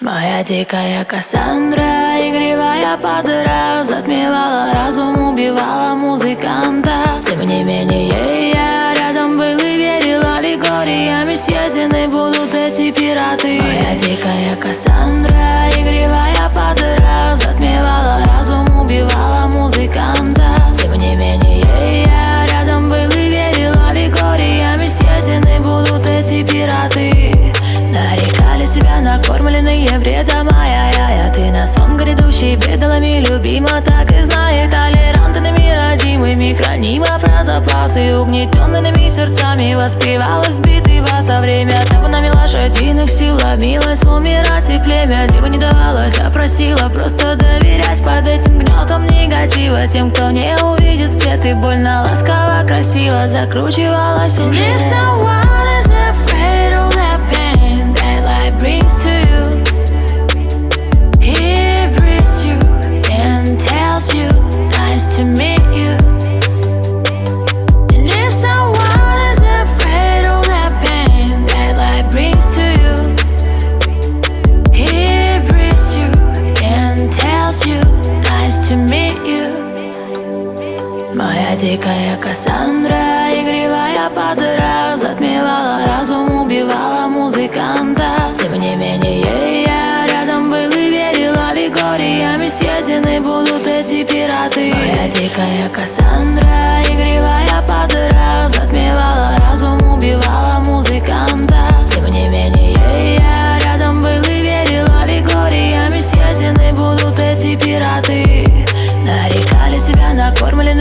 Моя дикая Кассандра, игривая подыра Затмевала разум, убивала сон грядущий Бедалами любима, так и знает Толерантными родимыми Хранима про запасы Угнетенными сердцами Воспевала сбитый вас во время. Табунами лошадиных сил Ломилась умирать и племя Диво не давалось, а просила Просто доверять. Под этим гнетом негатива Тем, кто не увидит свет. И больно ласково, красиво Закручивалась уже Моя дикая Кассандра, игривая подыра Затмевала разум, убивала музыканта. Тем не менее я рядом был и верил Аллегориями съедены будут эти пираты. Моя дикая Кассандра, игривая подыра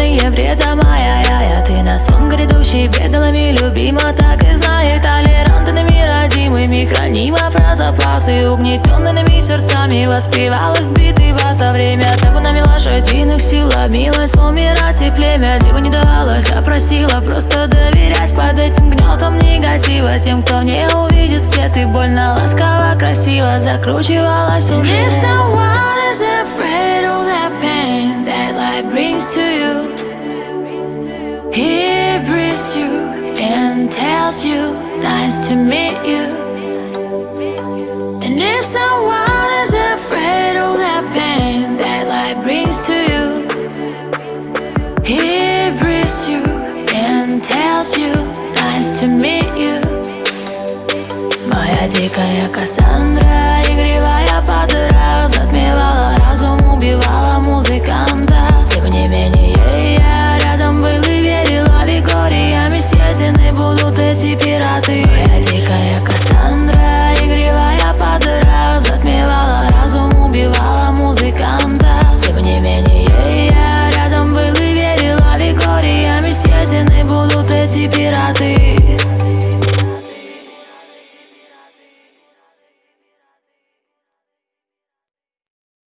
накормленные бредом Ай-яй-яй, а ты на сон грядущий Бедалами любима, так и знает Толерантными родимыми Хранима про запасы Угнетенными сердцами. Воспевала сбитый бас во время Табунами лошадиных сил. Ломилась умирать и племя Диву не давалось, а Просто доверять. Под этим гнетом негатива. Тем, кто не увидит свет и больно ласково, красиво Закручивалась уже. If someone is afraid of that pain that life brings to you, and tells you, nice to meet you. And if someone is afraid of that pain that life brings to you, he breathes you and tells you, nice to meet you. Моя дикая Кассандра,